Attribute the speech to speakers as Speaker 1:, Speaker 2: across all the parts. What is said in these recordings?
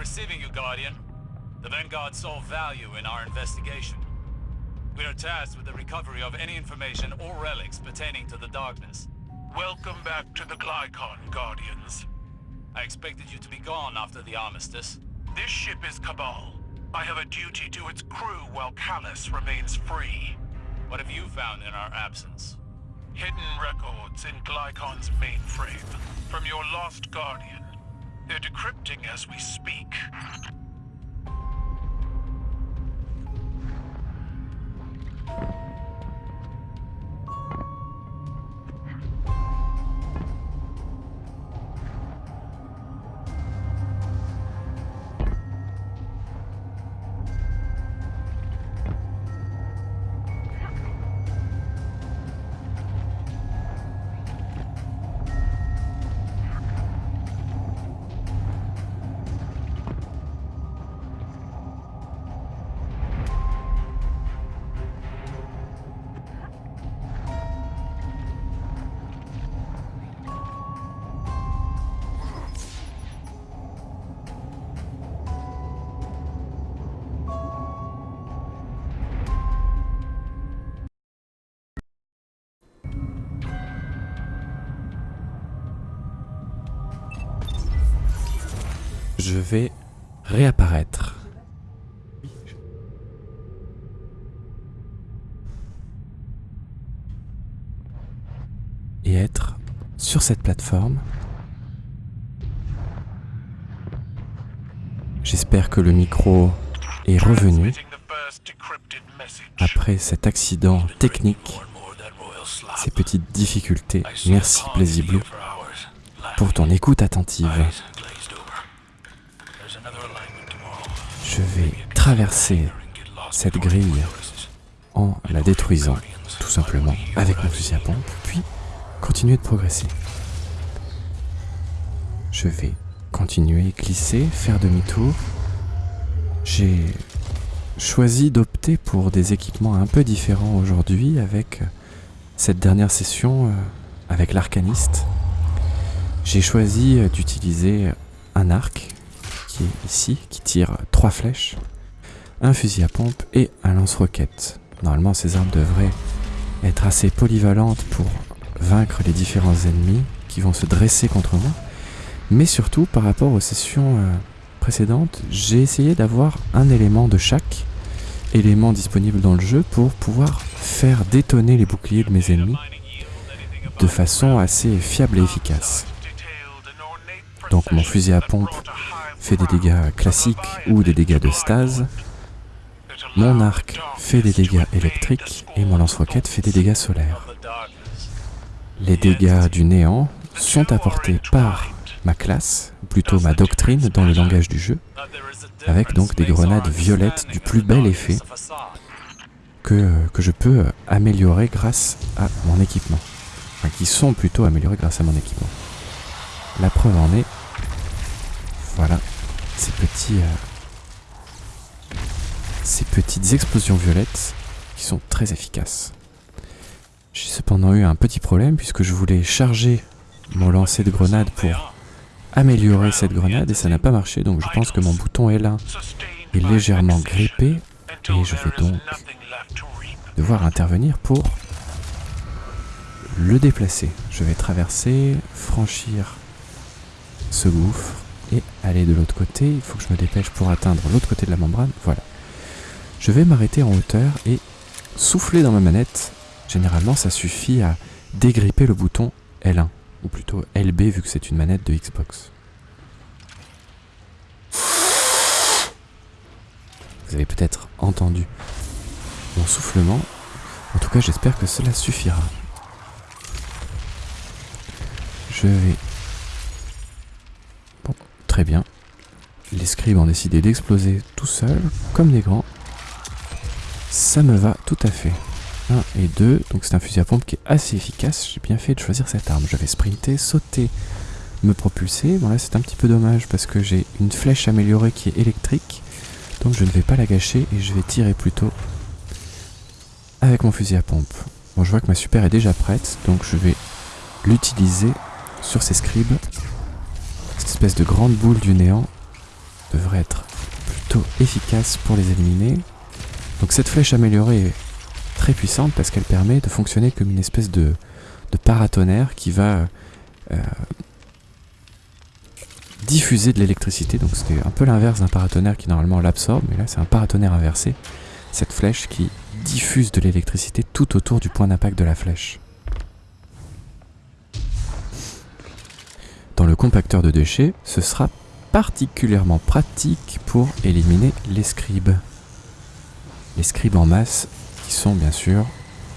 Speaker 1: Receiving you, Guardian. The Vanguard saw value in our investigation. We are tasked with the recovery of any information or relics pertaining to the Darkness.
Speaker 2: Welcome back to the Glykon, Guardians.
Speaker 1: I expected you to be gone after the armistice.
Speaker 2: This ship is Cabal. I have a duty to its crew while Callus remains free.
Speaker 1: What have you found in our absence?
Speaker 2: Hidden records in Glycon's mainframe from your lost Guardian. They're decrypting as we speak.
Speaker 3: Je vais réapparaître. Et être sur cette plateforme. J'espère que le micro est revenu après cet accident technique, ces petites difficultés. Merci Blue pour ton écoute attentive. Traverser cette grille en la détruisant, tout simplement, avec mon fusil à pompe, puis continuer de progresser. Je vais continuer, glisser, faire demi-tour. J'ai choisi d'opter pour des équipements un peu différents aujourd'hui avec cette dernière session euh, avec l'arcaniste. J'ai choisi d'utiliser un arc qui est ici, qui tire trois flèches, un fusil à pompe et un lance-roquette. Normalement, ces armes devraient être assez polyvalentes pour vaincre les différents ennemis qui vont se dresser contre moi. Mais surtout, par rapport aux sessions euh, précédentes, j'ai essayé d'avoir un élément de chaque élément disponible dans le jeu pour pouvoir faire détonner les boucliers de mes ennemis de façon assez fiable et efficace. Donc mon fusil à pompe fait des dégâts classiques ou des dégâts de stase. Mon arc fait des dégâts électriques et mon lance-roquette fait des dégâts solaires. Les dégâts du néant sont apportés par ma classe, plutôt ma doctrine dans le langage du jeu, avec donc des grenades violettes du plus bel effet que, que je peux améliorer grâce à mon équipement. Enfin, qui sont plutôt améliorés grâce à mon équipement. La preuve en est, voilà, ces petits, euh, ces petites explosions violettes qui sont très efficaces. J'ai cependant eu un petit problème puisque je voulais charger mon lancer de grenade pour améliorer cette grenade et ça n'a pas marché donc je pense que mon bouton L1 est légèrement grippé et je vais donc devoir intervenir pour le déplacer. Je vais traverser, franchir ce gouffre et aller de l'autre côté. Il faut que je me dépêche pour atteindre l'autre côté de la membrane. Voilà. Je vais m'arrêter en hauteur et souffler dans ma manette. Généralement, ça suffit à dégripper le bouton L1, ou plutôt LB vu que c'est une manette de Xbox. Vous avez peut-être entendu mon soufflement. En tout cas, j'espère que cela suffira. Je vais... Bon, très bien. Les scribes ont décidé d'exploser tout seuls, comme des grands. Ça me va tout à fait. 1 et 2, donc c'est un fusil à pompe qui est assez efficace. J'ai bien fait de choisir cette arme. Je vais sprinter, sauter, me propulser. Bon là c'est un petit peu dommage parce que j'ai une flèche améliorée qui est électrique. Donc je ne vais pas la gâcher et je vais tirer plutôt avec mon fusil à pompe. Bon je vois que ma super est déjà prête, donc je vais l'utiliser sur ces scribes. Cette espèce de grande boule du néant devrait être plutôt efficace pour les éliminer. Donc cette flèche améliorée est très puissante parce qu'elle permet de fonctionner comme une espèce de, de paratonnerre qui va euh, diffuser de l'électricité. Donc c'est un peu l'inverse d'un paratonnerre qui normalement l'absorbe, mais là c'est un paratonnerre inversé. Cette flèche qui diffuse de l'électricité tout autour du point d'impact de la flèche. Dans le compacteur de déchets, ce sera particulièrement pratique pour éliminer les scribes. Les scribes en masse, qui sont bien sûr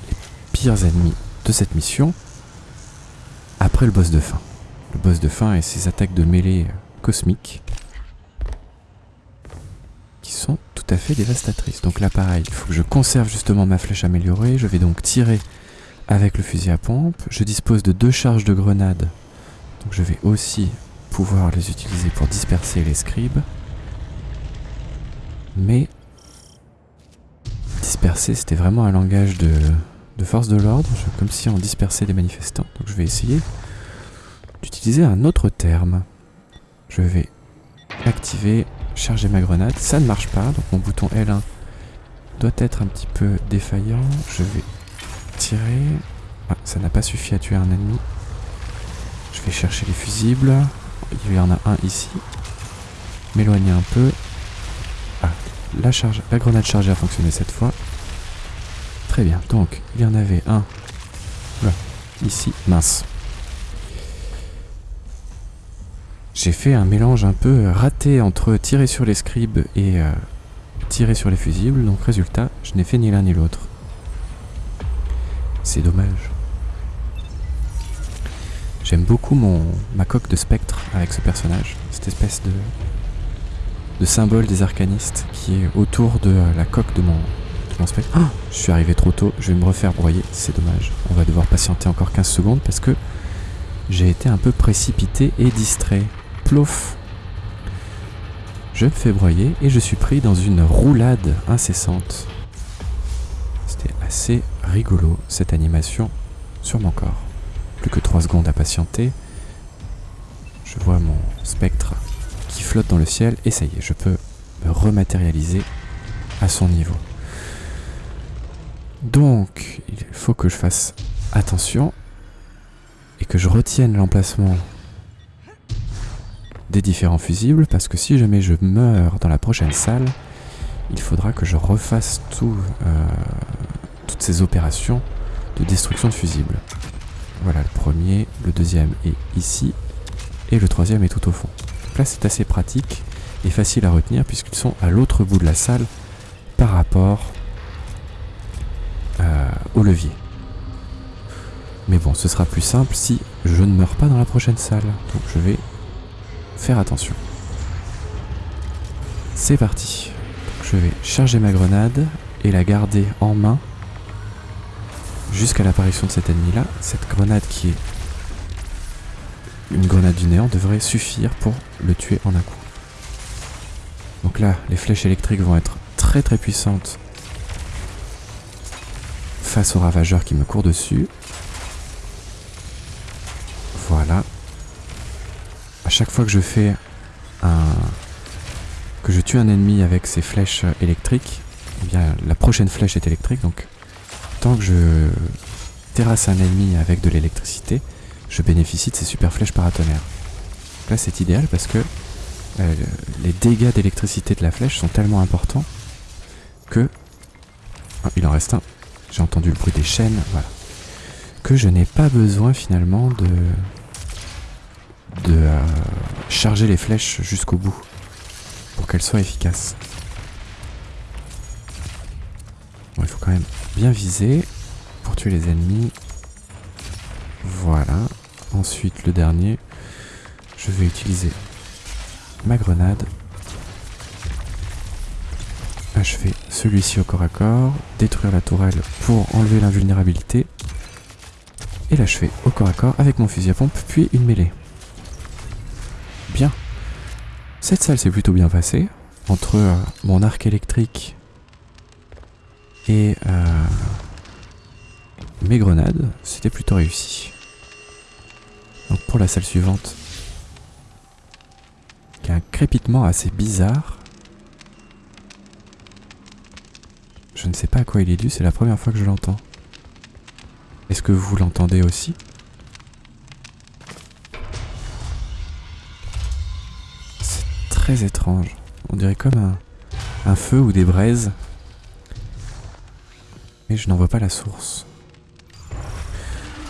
Speaker 3: les pires ennemis de cette mission, après le boss de fin. Le boss de fin et ses attaques de mêlée cosmiques, qui sont tout à fait dévastatrices. Donc là pareil, il faut que je conserve justement ma flèche améliorée, je vais donc tirer avec le fusil à pompe, je dispose de deux charges de grenades, donc je vais aussi pouvoir les utiliser pour disperser les scribes. Mais disperser, c'était vraiment un langage de, force de l'ordre, comme si on dispersait des manifestants. Donc je vais essayer d'utiliser un autre terme. Je vais activer, charger ma grenade. Ça ne marche pas, donc mon bouton L1 doit être un petit peu défaillant. Je vais tirer. Ah, ça n'a pas suffi à tuer un ennemi. Je vais chercher les fusibles. Il y en a un ici. M'éloigner un peu. Ah, la grenade chargée a fonctionné cette fois. Très bien. Donc, il y en avait un. Là, ici. Mince. J'ai fait un mélange un peu raté entre tirer sur les scribes et euh, tirer sur les fusibles. Donc, résultat, je n'ai fait ni l'un ni l'autre. C'est dommage. J'aime beaucoup mon, ma coque de spectre avec ce personnage, cette espèce de, de symbole des arcanistes qui est autour de la coque de mon, mon. Oh je suis arrivé trop tôt, je vais me refaire broyer, c'est dommage. On va devoir patienter encore 15 secondes parce que j'ai été un peu précipité et distrait. Plouf Je me fais broyer et je suis pris dans une roulade incessante. C'était assez rigolo cette animation sur mon corps. Plus que 3 secondes à patienter. Je vois mon spectre qui flotte dans le ciel et ça y est, je peux me rematérialiser à son niveau. Donc, il faut que je fasse attention et que je retienne l'emplacement des différents fusibles parce que si jamais je meurs dans la prochaine salle, il faudra que je refasse euh, toutes ces opérations de destruction de fusibles. Voilà, le premier, le deuxième est ici, et le troisième est tout au fond. Donc là, c'est assez pratique et facile à retenir puisqu'ils sont à l'autre bout de la salle par rapport au levier. Mais bon, ce sera plus simple si je ne meurs pas dans la prochaine salle. Donc je vais faire attention. C'est parti. Je vais charger ma grenade et la garder en main jusqu'à l'apparition de cet ennemi-là. Cette grenade qui est une grenade du néant devrait suffire pour le tuer en un coup. Donc là, les flèches électriques vont être très très puissantes face au ravageur qui me court dessus. Voilà. À chaque fois que je fais un... que je tue un ennemi avec ces flèches électriques, eh bien la prochaine flèche est électrique, donc tant que je terrasse un ennemi avec de l'électricité, je bénéficie de ces super flèches paratonnerres. Là c'est idéal parce que euh, les dégâts d'électricité de la flèche sont tellement importants que... Oh, il en reste un. J'ai entendu le bruit des chaînes, voilà. Que je n'ai pas besoin finalement de... de euh, charger les flèches jusqu'au bout pour qu'elles soient efficaces. Bon, il faut quand même bien viser pour tuer les ennemis. Voilà. Ensuite, le dernier, je vais utiliser ma grenade. Achever celui-ci au corps à corps, détruire la tourelle pour enlever l'invulnérabilité, et l'achever au corps à corps avec mon fusil à pompe, puis une mêlée. Bien. Cette salle s'est plutôt bien passée, entre euh, mon arc électrique et euh, mes grenades, c'était plutôt réussi. Donc pour la salle suivante, y a un crépitement assez bizarre. Je ne sais pas à quoi il est dû, c'est la première fois que je l'entends. Est-ce que vous l'entendez aussi? C'est très étrange. On dirait comme un, feu ou des braises. Mais je n'en vois pas la source.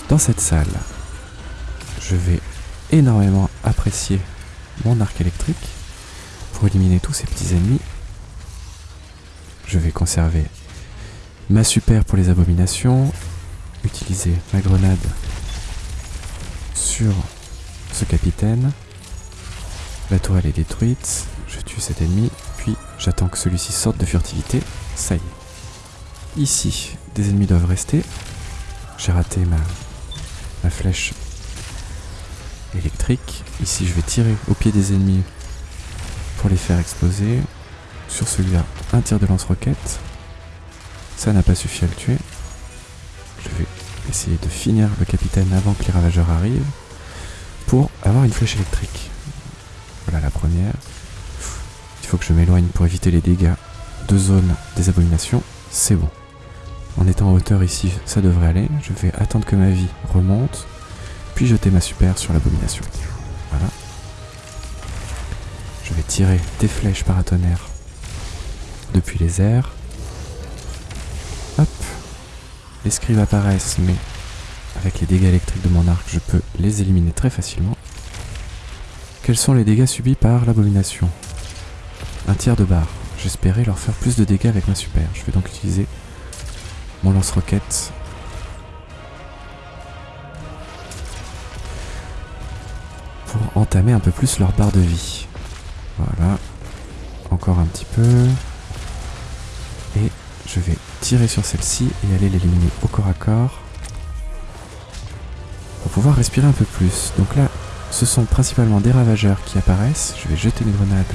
Speaker 3: Dans cette salle, je vais énormément apprécier mon arc électrique pour éliminer tous ces petits ennemis. Je vais conserver ma super pour les abominations, utiliser ma grenade sur ce capitaine. La tourelle est détruite, je tue cet ennemi, puis j'attends que celui-ci sorte de furtivité. Ça y est. Ici, des ennemis doivent rester. J'ai raté ma, ma flèche électrique. Ici, je vais tirer au pied des ennemis pour les faire exploser. Sur celui-là, un tir de lance-roquette. Ça n'a pas suffi à le tuer. Je vais essayer de finir le capitaine avant que les ravageurs arrivent pour avoir une flèche électrique. Voilà la première. Il faut que je m'éloigne pour éviter les dégâts de zone des abominations. C'est bon. En étant en hauteur ici, ça devrait aller. Je vais attendre que ma vie remonte puis jeter ma super sur l'abomination. Voilà. Je vais tirer des flèches paratonnerres depuis les airs. Les scribes apparaissent, mais avec les dégâts électriques de mon arc, je peux les éliminer très facilement. Quels sont les dégâts subis par l'abomination? Un tiers de barre. J'espérais leur faire plus de dégâts avec ma super. Je vais donc utiliser mon lance-roquette entamer un peu plus leur barre de vie. Voilà. Encore un petit peu. Je vais tirer sur celle-ci et aller l'éliminer au corps à corps. Pour pouvoir respirer un peu plus. Donc là, ce sont principalement des ravageurs qui apparaissent. Je vais jeter une grenade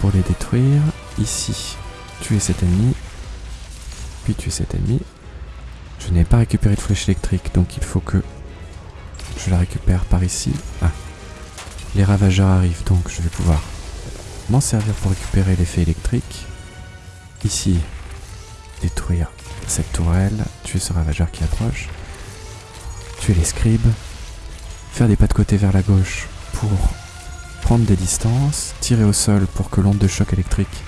Speaker 3: pour les détruire. Ici, tuer cet ennemi. Puis tuer cet ennemi. Je n'ai pas récupéré de flèche électrique, donc il faut que je la récupère par ici. Ah, les ravageurs arrivent donc je vais pouvoir m'en servir pour récupérer l'effet électrique. Ici, détruire cette tourelle, tuer ce ravageur qui approche, tuer les scribes, faire des pas de côté vers la gauche pour prendre des distances, tirer au sol pour que l'onde de choc électrique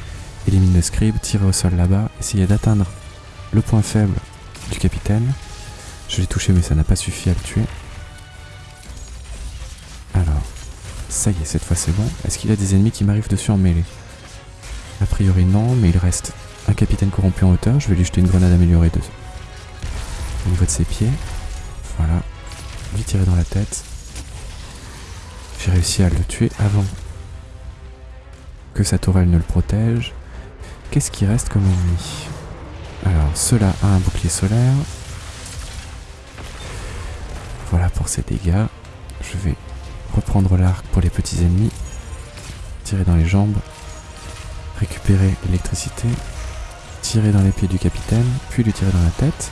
Speaker 3: élimine le scribe, tirer au sol là-bas, essayer d'atteindre le point faible du capitaine. Je l'ai touché mais ça n'a pas suffi à le tuer. Alors, ça y est, cette fois c'est bon. Est-ce qu'il y a des ennemis qui m'arrivent dessus en mêlée? A priori non, mais il reste un capitaine corrompu en hauteur. Je vais lui jeter une grenade améliorée de... au niveau de ses pieds. Voilà. Lui tirer dans la tête. J'ai réussi à le tuer avant que sa tourelle ne le protège. Qu'est-ce qui reste comme ennemi? Alors, cela a un bouclier solaire. Voilà pour ses dégâts. Je vais reprendre l'arc pour les petits ennemis, tirer dans les jambes, récupérer l'électricité, tirer dans les pieds du capitaine, puis lui tirer dans la tête,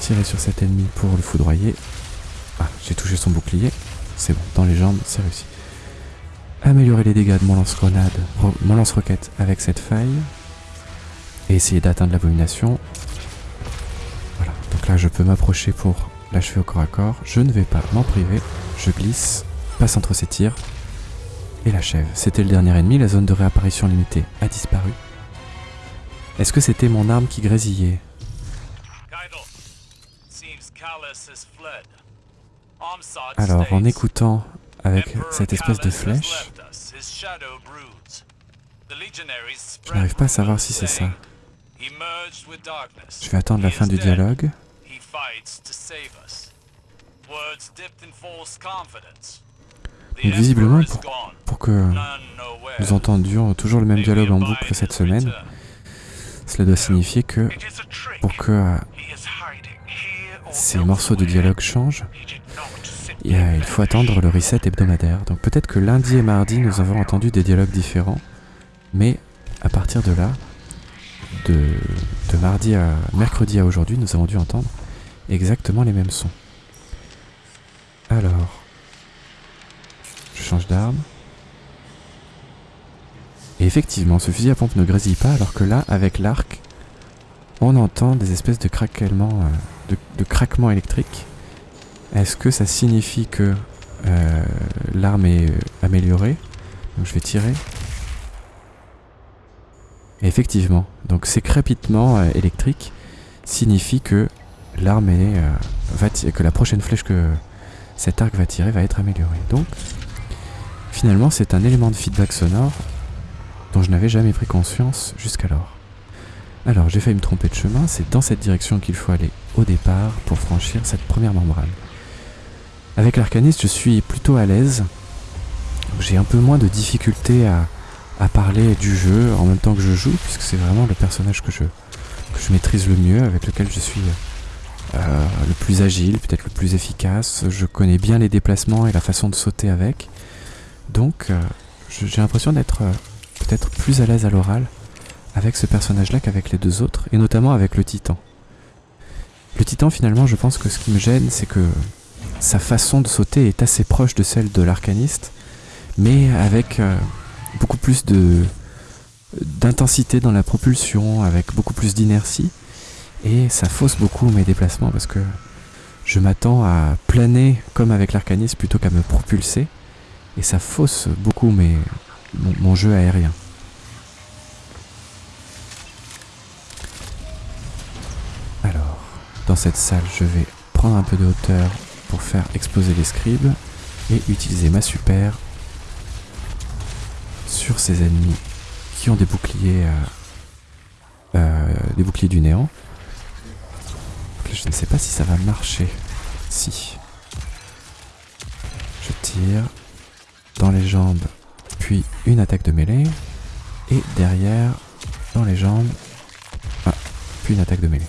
Speaker 3: tirer sur cet ennemi pour le foudroyer. Ah, j'ai touché son bouclier, c'est bon, dans les jambes, c'est réussi. Améliorer les dégâts de mon lance-grenade, mon lance-roquette avec cette faille, et essayer d'atteindre l'abomination. Voilà, donc là je peux m'approcher pour l'achever au corps à corps. Je ne vais pas m'en priver, je glisse passe entre ses tirs et l'achève. C'était le dernier ennemi, la zone de réapparition limitée a disparu. Est-ce que c'était mon arme qui grésillait? Alors, en écoutant avec cette espèce de flèche, je n'arrive pas à savoir si c'est ça. Je vais attendre la fin du dialogue. Donc visiblement, pour, que nous entendions toujours le même dialogue en boucle cette semaine, cela doit signifier que pour que euh, ces morceaux de dialogue changent, il faut attendre le reset hebdomadaire. Donc peut-être que lundi et mardi, nous avons entendu des dialogues différents, mais à partir de là, de, de mardi à mercredi à aujourd'hui, nous avons dû entendre exactement les mêmes sons. Alors, je change d'arme. Effectivement, ce fusil à pompe ne grésille pas, alors que là, avec l'arc, on entend des espèces de craquements, euh, de, électriques. Est-ce que ça signifie que euh, l'arme est euh, améliorée? Donc je vais tirer. Et effectivement, donc ces crépitements électriques signifient que l'arme est que la prochaine flèche que cet arc va tirer va être améliorée. Donc finalement, c'est un élément de feedback sonore dont je n'avais jamais pris conscience jusqu'alors. Alors, j'ai failli me tromper de chemin, c'est dans cette direction qu'il faut aller au départ pour franchir cette première membrane. Avec l'arcaniste, je suis plutôt à l'aise. J'ai un peu moins de difficulté à, parler du jeu en même temps que je joue, puisque c'est vraiment le personnage que je, maîtrise le mieux, avec lequel je suis euh, le plus agile, peut-être le plus efficace. Je connais bien les déplacements et la façon de sauter avec. Donc, euh, j'ai l'impression d'être peut-être plus à l'aise à l'oral avec ce personnage-là qu'avec les deux autres, et notamment avec le titan. Le titan, finalement, je pense que ce qui me gêne, c'est que sa façon de sauter est assez proche de celle de l'arcaniste, mais avec euh, beaucoup plus de d'intensité dans la propulsion, avec beaucoup plus d'inertie, et ça fausse beaucoup mes déplacements parce que je m'attends à planer comme avec l'arcaniste plutôt qu'à me propulser, et ça fausse beaucoup mon jeu aérien. Alors, dans cette salle, je vais prendre un peu de hauteur pour faire exploser les scribes et utiliser ma super sur ces ennemis qui ont des boucliers, euh, euh, des boucliers du néant. Je ne sais pas si ça va marcher. Si. Je tire dans les jambes, puis une attaque de mêlée, et derrière, dans les jambes, ah, puis une attaque de mêlée.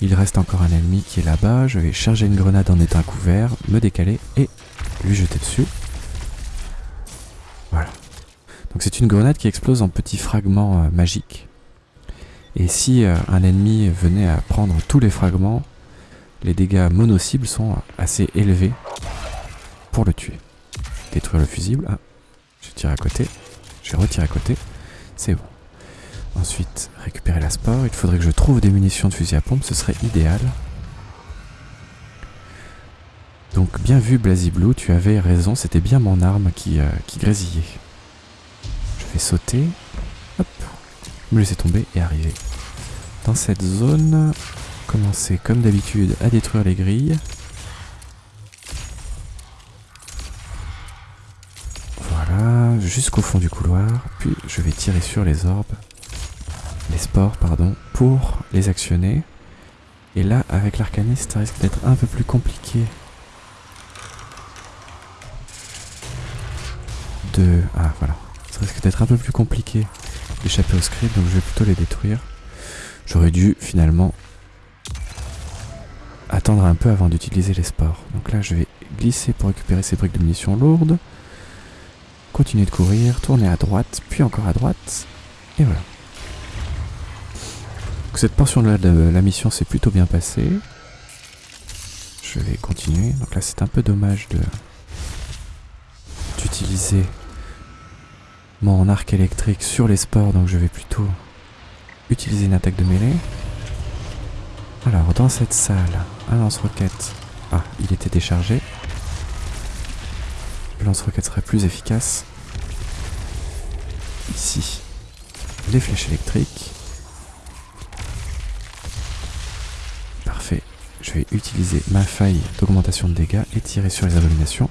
Speaker 3: Il reste encore un ennemi qui est là-bas. Je vais charger une grenade en état couvert, me décaler et lui jeter dessus. Voilà. Donc c'est une grenade qui explose en petits fragments euh, magiques. Et si euh, un ennemi venait à prendre tous les fragments, les dégâts mono-cibles sont assez élevés pour le tuer. Détruire le fusible. Ah, je tire à côté. Je retire à côté. C'est bon. Ensuite, récupérer la sport. Il faudrait que je trouve des munitions de fusil à pompe, ce serait idéal. Donc bien vu Blue, tu avais raison, c'était bien mon arme qui, euh, qui grésillait. Je vais sauter, hop, me laisser tomber et arriver. Dans cette zone, commencer comme d'habitude à détruire les grilles. Voilà, jusqu'au fond du couloir, puis je vais tirer sur les orbes les sports, pardon, pour les actionner. Et là, avec l'arcaniste, ça risque d'être un peu plus compliqué. De... Ah, voilà. Ça risque d'être un peu plus compliqué d'échapper au script, donc je vais plutôt les détruire. J'aurais dû, finalement, attendre un peu avant d'utiliser les sports. Donc là, je vais glisser pour récupérer ces briques de munitions lourdes. Continuer de courir, tourner à droite, puis encore à droite. Et voilà. Cette portion-là de la mission s'est plutôt bien passée. Je vais continuer. Donc là, c'est un peu dommage de d'utiliser mon arc électrique sur les sports, donc je vais plutôt utiliser une attaque de mêlée. Alors, dans cette salle, un lance-roquette. Ah, il était déchargé. Le lance-roquette serait plus efficace. Ici, les flèches électriques. Je vais utiliser ma faille d'augmentation de dégâts et tirer sur les abominations.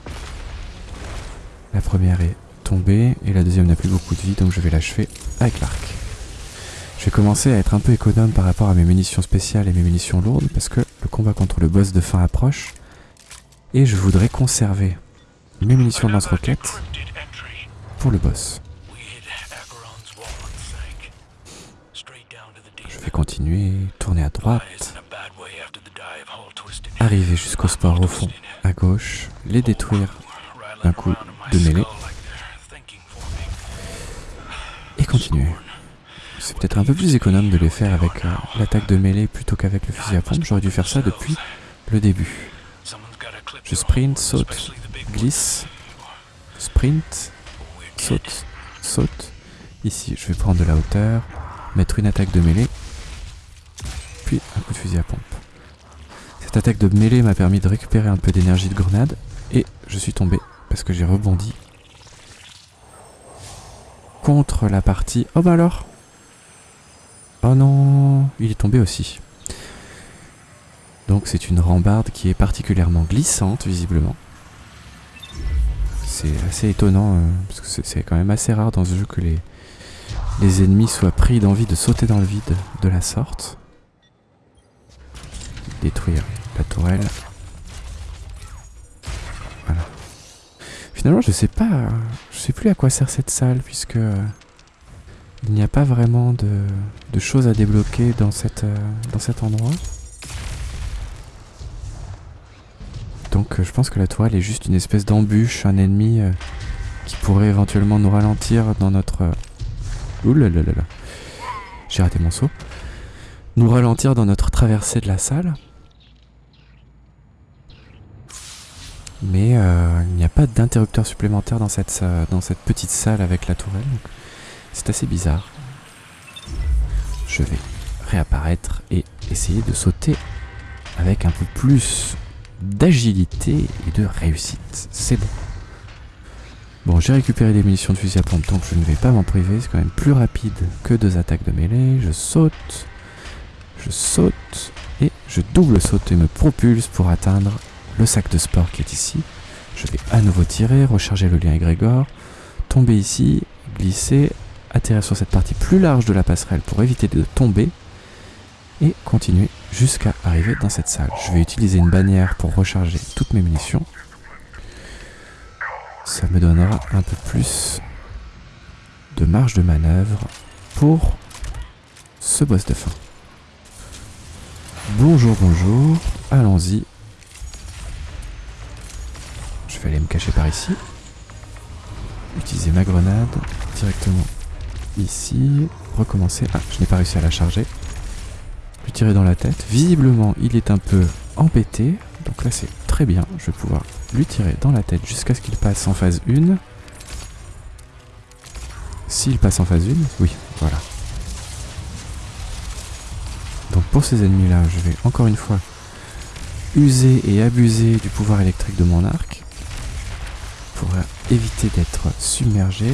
Speaker 3: La première est tombée et la deuxième n'a plus beaucoup de vie donc je vais l'achever avec l'arc. Je vais commencer à être un peu économe par rapport à mes munitions spéciales et mes munitions lourdes parce que le combat contre le boss de fin approche et je voudrais conserver mes munitions de
Speaker 2: Another
Speaker 3: lance-roquette
Speaker 2: decrypted entry.
Speaker 3: pour le boss. Je vais continuer, tourner à droite, arriver jusqu'au sport au fond, à gauche, les détruire d'un coup de mêlée et continuer. C'est peut-être un peu plus économe de les faire avec euh, l'attaque de mêlée plutôt qu'avec le fusil à pompe. J'aurais dû faire ça depuis le début. Je sprint, saute, glisse, sprint, saute, saute, Ici, je vais prendre de la hauteur, mettre une attaque de mêlée, puis un coup de fusil à pompe. Cette attaque de mêlée m'a permis de récupérer un peu d'énergie de grenade, et je suis tombé parce que j'ai rebondi contre la partie... Oh bah alors? Oh non Il est tombé aussi. Donc c'est une rambarde qui est particulièrement glissante, visiblement. C'est assez étonnant, euh, parce que c'est quand même assez rare dans ce jeu que les, les ennemis soient pris d'envie de sauter dans le vide de la sorte. Détruire la tourelle. Voilà. Finalement, je sais pas, je sais plus à quoi sert cette salle, puisque euh, il n'y a pas vraiment de, de choses à débloquer dans, cette, euh, dans cet endroit. Donc euh, je pense que la tourelle est juste une espèce d'embûche, un ennemi qui pourrait éventuellement nous ralentir dans notre... Euh... Ouh là là là là. J'ai raté mon saut. Nous ralentir dans notre traversée de la salle. Mais euh, il n'y a pas d'interrupteur supplémentaire dans cette, dans cette petite salle avec la tourelle. C'est assez bizarre. Je vais réapparaître et essayer de sauter avec un peu plus d'agilité et de réussite. C'est bon. Bon, j'ai récupéré des munitions de fusil à pompe, donc je ne vais pas m'en priver. C'est quand même plus rapide que deux attaques de mêlée. Je saute, je saute et je double saute et me propulse pour atteindre le sac de sport qui est ici. Je vais à nouveau tirer, recharger le lien égrégore, tomber ici, glisser, atterrir sur cette partie plus large de la passerelle pour éviter de tomber et continuer jusqu'à arriver dans cette salle. Je vais utiliser une bannière pour recharger toutes mes munitions. Ça me donnera un peu plus de marge de manœuvre pour ce boss de fin. Bonjour, bonjour, allons-y. Je vais aller me cacher par ici. Utiliser ma grenade directement ici. Recommencer. Ah, je n'ai pas réussi à la charger lui tirer dans la tête. Visiblement, il est un peu embêté. Donc là, c'est très bien. Je vais pouvoir lui tirer dans la tête jusqu'à ce qu'il passe en phase 1. S'il passe en phase 1, oui, voilà. Donc pour ces ennemis-là, je vais encore une fois user et abuser du pouvoir électrique de mon arc pour éviter d'être submergé.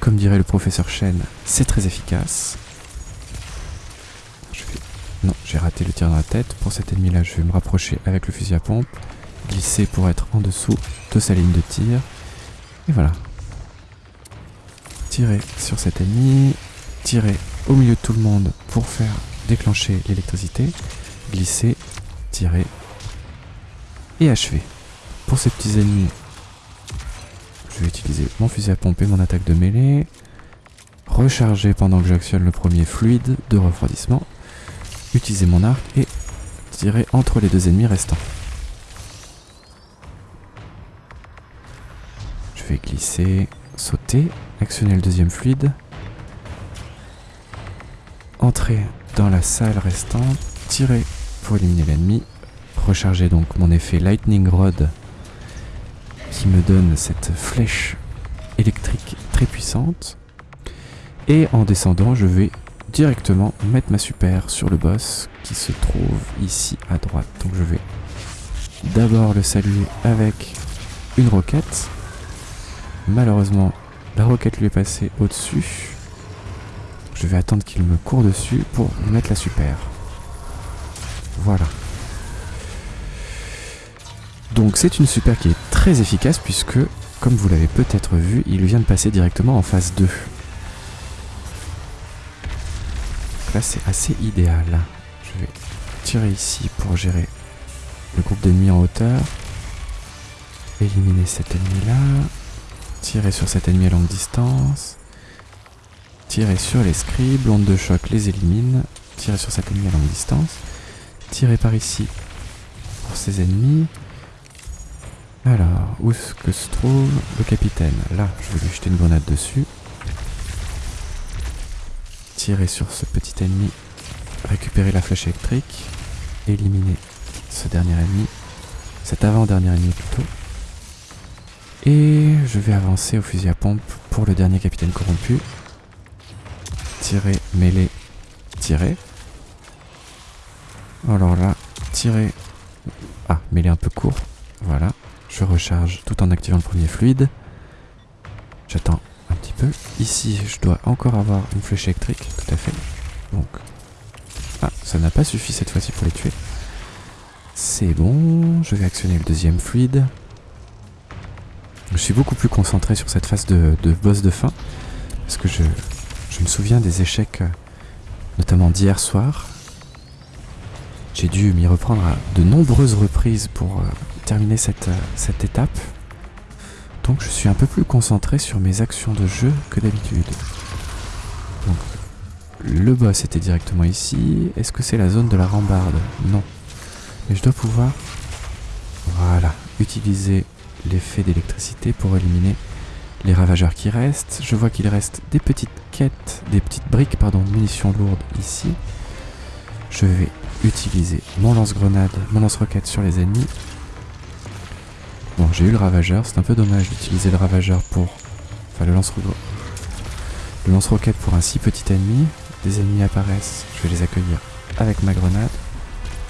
Speaker 3: Comme dirait le professeur Chen, c'est très efficace. Non, j'ai raté le tir dans la tête. Pour cet ennemi-là, je vais me rapprocher avec le fusil à pompe, glisser pour être en dessous de sa ligne de tir. Et voilà. Tirer sur cet ennemi, tirer au milieu de tout le monde pour faire déclencher l'électricité, glisser, tirer et achever. Pour ces petits ennemis, je vais utiliser mon fusil à pompe et mon attaque de mêlée. Recharger pendant que j'actionne le premier fluide de refroidissement. Utiliser mon arc et tirer entre les deux ennemis restants. Je vais glisser, sauter, actionner le deuxième fluide. Entrer dans la salle restante, tirer pour éliminer l'ennemi. Recharger donc mon effet Lightning Rod qui me donne cette flèche électrique très puissante. Et en descendant, je vais directement mettre ma super sur le boss qui se trouve ici à droite. Donc je vais d'abord le saluer avec une roquette. Malheureusement, la roquette lui est passée au-dessus. Je vais attendre qu'il me court dessus pour mettre la super. Voilà. Donc c'est une super qui est très efficace puisque, comme vous l'avez peut-être vu, il vient de passer directement en phase 2. Donc là c'est assez idéal. Je vais tirer ici pour gérer le groupe d'ennemis en hauteur. Éliminer cet ennemi là. Tirer sur cet ennemi à longue distance. Tirer sur les scribes, l'onde de choc les élimine. Tirer sur cet ennemi à longue distance. Tirer par ici pour ces ennemis. Alors, où est-ce que se trouve le capitaine? Là, je vais lui jeter une grenade dessus. Tirer sur ce petit ennemi. Récupérer la flèche électrique. Éliminer ce dernier ennemi. Cet avant-dernier ennemi plutôt. Et je vais avancer au fusil à pompe pour le dernier capitaine corrompu. Tirer, mêler, tirer. Alors là, tirer. Ah, mêler un peu court. Voilà. Je recharge tout en activant le premier fluide. J'attends un petit peu. Ici, je dois encore avoir une flèche électrique, tout à fait. Donc... Ah, ça n'a pas suffi cette fois-ci pour les tuer. C'est bon, je vais actionner le deuxième fluide. Je suis beaucoup plus concentré sur cette phase de, boss de fin. Parce que je, je me souviens des échecs, euh, notamment d'hier soir. J'ai dû m'y reprendre à de nombreuses reprises pour terminer cette, euh, cette étape. Donc je suis un peu plus concentré sur mes actions de jeu que d'habitude. Donc le boss était directement ici. Est-ce que c'est la zone de la rambarde? Non. Mais je dois pouvoir, voilà, utiliser l'effet d'électricité pour éliminer les ravageurs qui restent. Je vois qu'il reste des petites quêtes, des petites briques, pardon, de munitions lourdes ici. Je vais utiliser mon lance-grenade, mon lance-roquette sur les ennemis. Bon, j'ai eu le ravageur, c'est un peu dommage d'utiliser le ravageur pour... Enfin, le lance-roquette le lance pour un si petit ennemi. Des ennemis apparaissent, je vais les accueillir avec ma grenade.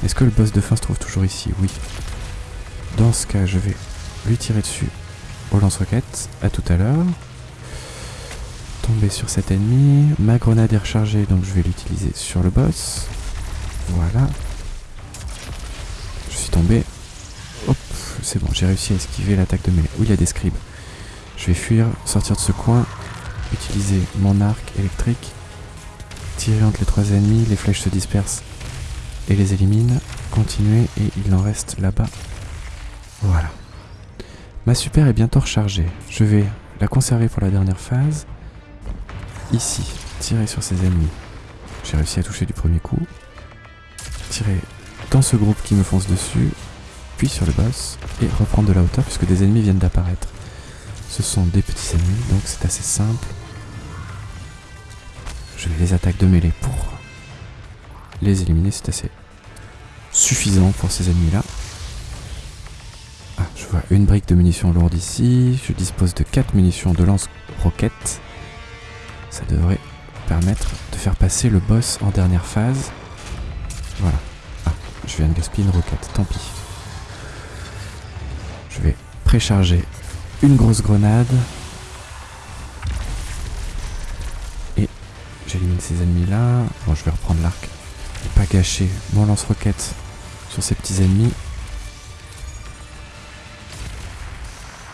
Speaker 3: Est-ce que le boss de fin se trouve toujours ici? Oui. Dans ce cas, je vais lui tirer dessus au lance-roquette. À tout à l'heure. Tomber sur cet ennemi. Ma grenade est rechargée, donc je vais l'utiliser sur le boss. Voilà. Je suis tombé. Hop, c'est bon, j'ai réussi à esquiver l'attaque de mêlée. Oui, il y a des scribes. Je vais fuir, sortir de ce coin, utiliser mon arc électrique, tirer entre les trois ennemis, les flèches se dispersent et les élimine. Continuer et il en reste là-bas. Voilà. Ma super est bientôt rechargée. Je vais la conserver pour la dernière phase. Ici, tirer sur ses ennemis. J'ai réussi à toucher du premier coup. Tirer dans ce groupe qui me fonce dessus, sur le boss, et reprendre de la hauteur puisque des ennemis viennent d'apparaître. Ce sont des petits ennemis, donc c'est assez simple. Je les attaques de mêlée pour les éliminer, c'est assez suffisant pour ces ennemis-là. Ah, je vois une brique de munitions lourdes ici. Je dispose de 4 munitions de lance-roquettes. Ça devrait permettre de faire passer le boss en dernière phase. Voilà. Ah, je viens de gaspiller une roquette, tant pis. Je vais précharger une grosse grenade. Et j'élimine ces ennemis-là. Bon, je vais reprendre l'arc. Pas gâcher mon lance-roquette sur ces petits ennemis.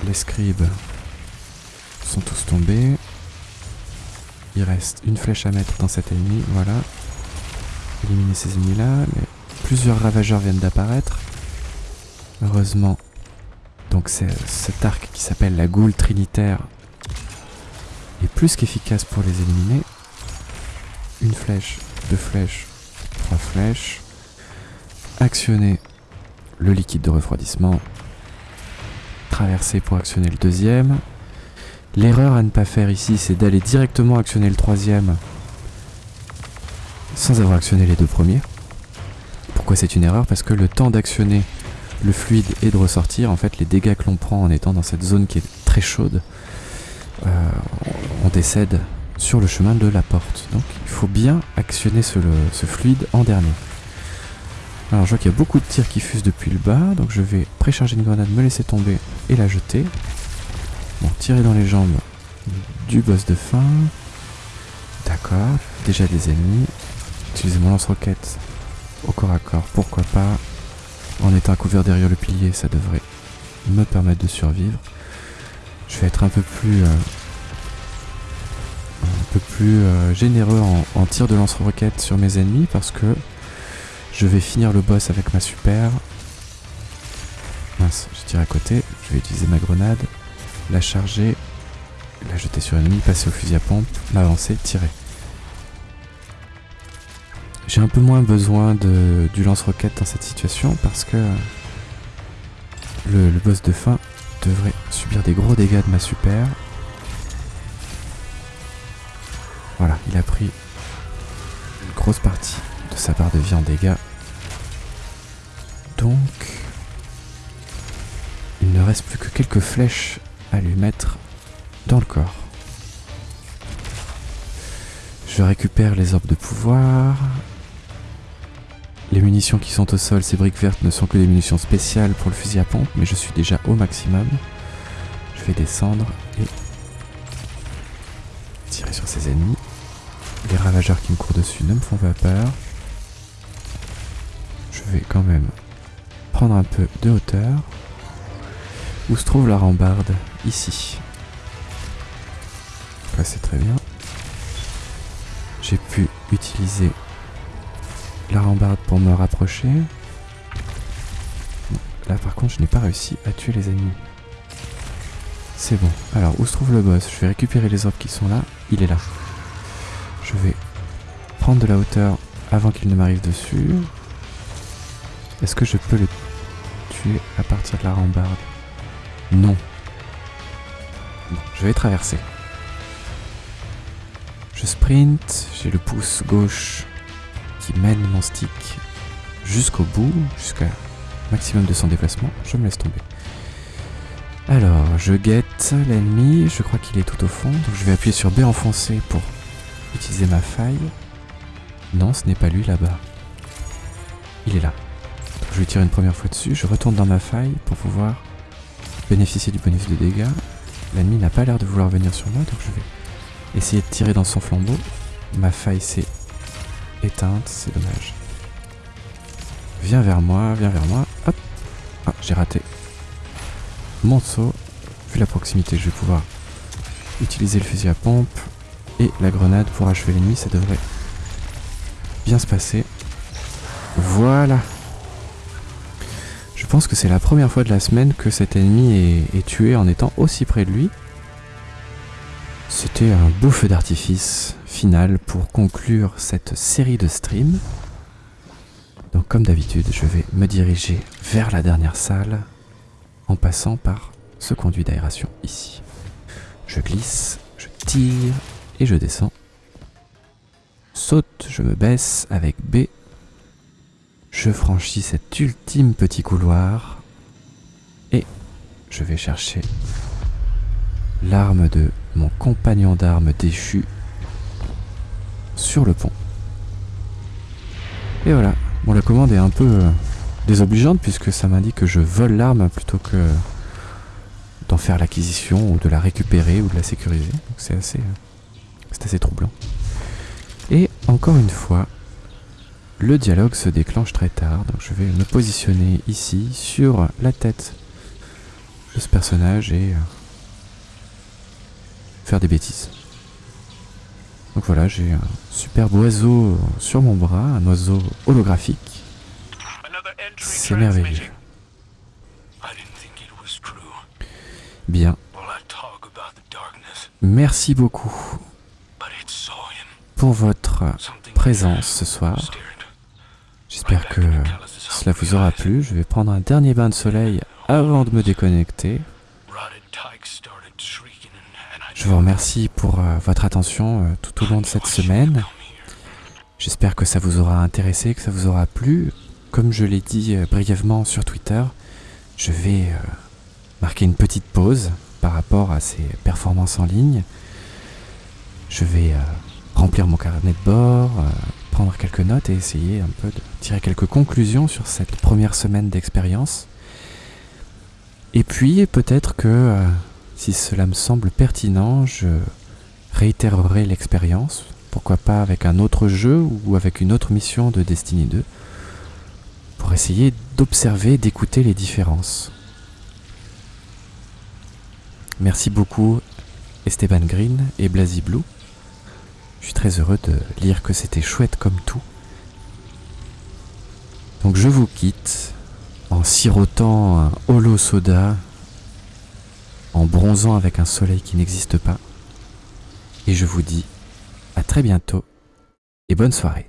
Speaker 3: Les scribes sont tous tombés. Il reste une flèche à mettre dans cet ennemi, voilà. Éliminer ces ennemis-là. Plusieurs ravageurs viennent d'apparaître. Heureusement. Donc cet arc qui s'appelle la goule trinitaire est plus qu'efficace pour les éliminer. Une flèche, deux flèches, trois flèches actionner le liquide de refroidissement, traverser pour actionner le deuxième. L'erreur à ne pas faire ici, c'est d'aller directement actionner le troisième sans avoir actionné les deux premiers. Pourquoi c'est une erreur? Parce que le temps d'actionner le fluide et de ressortir, en fait, les dégâts que l'on prend en étant dans cette zone qui est très chaude, euh, on décède sur le chemin de la porte. Donc il faut bien actionner ce fluide en dernier. Alors je vois qu'il y a beaucoup de tirs qui fusent depuis le bas, donc je vais précharger une grenade, me laisser tomber et la jeter. Bon, tirer dans les jambes du boss de fin. D'accord, déjà des ennemis. Utiliser mon lance-roquette au corps à corps, pourquoi pas. En étant couvert derrière le pilier, ça devrait me permettre de survivre. Je vais être un peu plus... Euh, un peu plus euh, généreux en, tir de lance-roquette sur mes ennemis parce que je vais finir le boss avec ma super. Mince, je tire à côté. Je vais utiliser ma grenade, la charger, la jeter sur l'ennemi, passer au fusil à pompe, m'avancer, tirer. J'ai un peu moins besoin de, du lance-roquette dans cette situation parce que le, le boss de fin devrait subir des gros dégâts de ma super. Voilà, il a pris une grosse partie de sa barre de vie en dégâts. Donc, il ne reste plus que quelques flèches à lui mettre dans le corps. Je récupère les orbes de pouvoir. Les munitions qui sont au sol, ces briques vertes, ne sont que des munitions spéciales pour le fusil à pompe, mais je suis déjà au maximum. Je vais descendre et tirer sur ces ennemis. Les ravageurs qui me courent dessus ne me font pas peur. Je vais quand même prendre un peu de hauteur. Où se trouve la rambarde Ici. Là c'est très bien. J'ai pu utiliser la rambarde pour me rapprocher. Là par contre je n'ai pas réussi à tuer les ennemis. C'est bon. Alors où se trouve le boss? Je vais récupérer les orbes qui sont là. Il est là. Je vais prendre de la hauteur avant qu'il ne m'arrive dessus. Est-ce que je peux le tuer à partir de la rambarde? Non. Je vais traverser. Je sprint, j'ai le pouce gauche qui mène mon stick jusqu'au bout, jusqu'à maximum de son déplacement. Je me laisse tomber. Alors, je guette l'ennemi, je crois qu'il est tout au fond, donc je vais appuyer sur B enfoncé pour utiliser ma faille. Non, ce n'est pas lui là-bas. Il est là. je vais tirer une première fois dessus, je retourne dans ma faille pour pouvoir bénéficier du bonus de dégâts. L'ennemi n'a pas l'air de vouloir venir sur moi, donc je vais essayer de tirer dans son flambeau. Ma faille s'est éteinte, c'est dommage. Viens vers moi, viens vers moi. Hop Ah, j'ai raté mon saut. Vu la proximité, je vais pouvoir utiliser le fusil à pompe et la grenade pour achever l'ennemi. Ça devrait bien se passer. Voilà. Je pense que c'est la première fois de la semaine que cet ennemi est, tué en étant aussi près de lui. C'était un beau d'artifice final pour conclure cette série de streams. Donc comme d'habitude, je vais me diriger vers la dernière salle en passant par ce conduit d'aération ici. Je glisse, je tire et je descends. Saute, je me baisse avec B. Je franchis cet ultime petit couloir et je vais chercher l'arme de mon compagnon d'armes déchu sur le pont. Et voilà. Bon, la commande est un peu euh, désobligeante puisque ça m'indique que je vole l'arme plutôt que d'en faire l'acquisition ou de la récupérer ou de la sécuriser. Donc c'est assez, euh, assez troublant. Et encore une fois, le dialogue se déclenche très tard. Donc je vais me positionner ici sur la tête de ce personnage et euh, faire des bêtises. Donc voilà, j'ai un superbe oiseau sur mon bras, un oiseau holographique. C'est merveilleux. Bien. Merci beaucoup pour votre présence ce soir. J'espère que cela vous aura plu. Je vais prendre un dernier bain de soleil avant de me déconnecter. Je vous remercie pour euh, votre attention euh, tout au long de cette semaine. J'espère que ça vous aura intéressé, que ça vous aura plu. Comme je l'ai dit euh, brièvement sur Twitter, je vais marquer une petite pause par rapport à ces performances en ligne. Je vais remplir mon carnet de bord, prendre quelques notes et essayer un peu de tirer quelques conclusions sur cette première semaine d'expérience. Et puis peut-être que si cela me semble pertinent, je réitérerai l'expérience, pourquoi pas avec un autre jeu ou avec une autre mission de Destiny 2, pour essayer d'observer, d'écouter les différences. Merci beaucoup Esteban Green et Blazy Blue. Je suis très heureux de lire que c'était chouette comme tout. Donc je vous quitte en sirotant un holo soda en bronzant avec un soleil qui n'existe pas. Et je vous dis à très bientôt et bonne soirée.